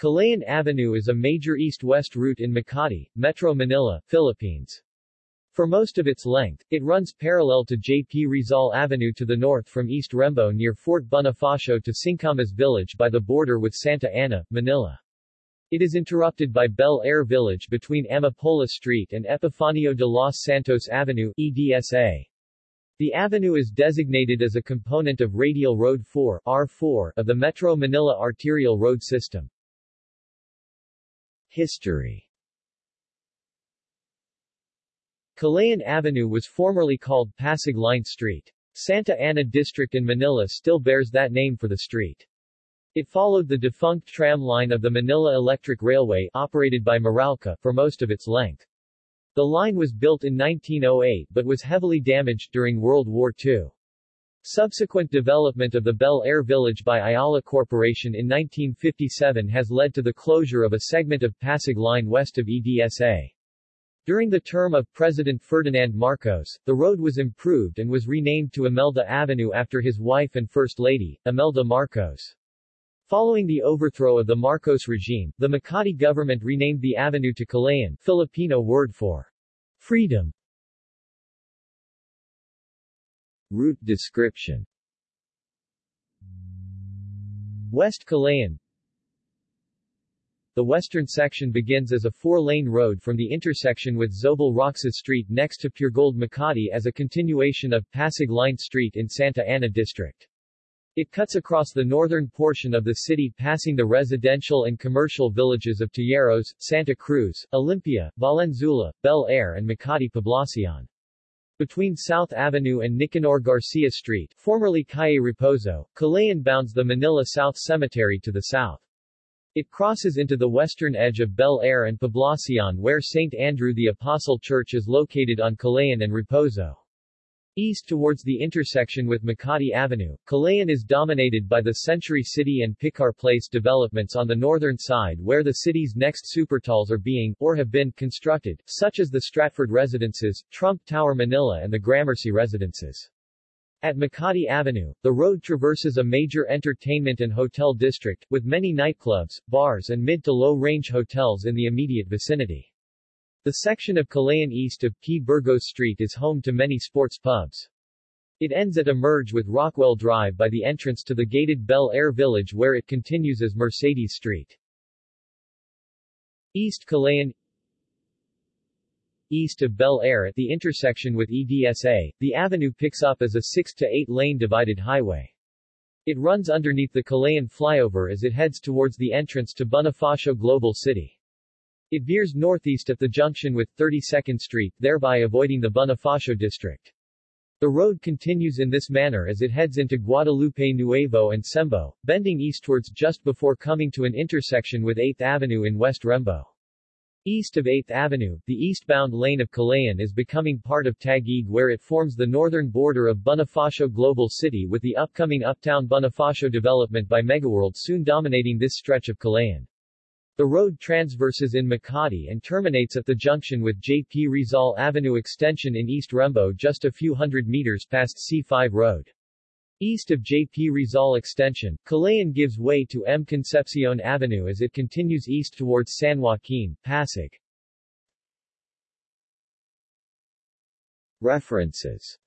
Kalayaan Avenue is a major east-west route in Makati, Metro Manila, Philippines. For most of its length, it runs parallel to J.P. Rizal Avenue to the north from East Rembo near Fort Bonifacio to Singkamas Village by the border with Santa Ana, Manila. It is interrupted by Bel Air Village between Amapola Street and Epifanio de los Santos Avenue, EDSA. The avenue is designated as a component of Radial Road 4 R4 of the Metro Manila Arterial Road System. History Kalayaan Avenue was formerly called Pasig Line Street. Santa Ana District in Manila still bears that name for the street. It followed the defunct tram line of the Manila Electric Railway operated by Meralco for most of its length. The line was built in 1908 but was heavily damaged during World War II. Subsequent development of the Bel Air Village by Ayala Corporation in 1957 has led to the closure of a segment of Pasig Line west of EDSA. During the term of President Ferdinand Marcos, the road was improved and was renamed to Imelda Avenue after his wife and First Lady, Imelda Marcos. Following the overthrow of the Marcos regime, the Makati government renamed the avenue to Kalayaan, Filipino word for freedom. Route description West Kalayaan The western section begins as a four-lane road from the intersection with Zobel Roxas Street next to Puregold Makati as a continuation of Pasig Line Street in Santa Ana District. It cuts across the northern portion of the city passing the residential and commercial villages of Tejeros, Santa Cruz, Olympia, Valenzuela, Bel Air and Makati Poblacion. Between South Avenue and Nicanor Garcia Street, formerly Calle Reposo, Kalayaan bounds the Manila South Cemetery to the south. It crosses into the western edge of Bel Air and Poblacion where St. Andrew the Apostle Church is located on Kalayaan and Reposo. East towards the intersection with Makati Avenue, Kalayaan is dominated by the Century City and Picar Place developments on the northern side where the city's next supertalls are being, or have been, constructed, such as the Stratford Residences, Trump Tower Manila and the Gramercy Residences. At Makati Avenue, the road traverses a major entertainment and hotel district, with many nightclubs, bars and mid to low-range hotels in the immediate vicinity. The section of Kalayaan east of P. Burgos Street is home to many sports pubs. It ends at a merge with Rockwell Drive by the entrance to the gated Bel Air Village where it continues as Mercedes Street. East Kalayaan East of Bel Air at the intersection with EDSA, the avenue picks up as a 6 to 8 lane divided highway. It runs underneath the Kalayaan flyover as it heads towards the entrance to Bonifacio Global City. It veers northeast at the junction with 32nd Street, thereby avoiding the Bonifacio district. The road continues in this manner as it heads into Guadalupe Nuevo and Sembo, bending eastwards just before coming to an intersection with 8th Avenue in West Rembo. East of 8th Avenue, the eastbound lane of Kalayaan is becoming part of Taguig where it forms the northern border of Bonifacio Global City with the upcoming Uptown Bonifacio development by Megaworld soon dominating this stretch of Kalayaan. The road transverses in Makati and terminates at the junction with J.P. Rizal Avenue extension in East Rembo just a few hundred meters past C5 Road. East of J.P. Rizal Extension, Kalayaan gives way to M. Concepcion Avenue as it continues east towards San Joaquin, Pasig. References